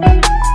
you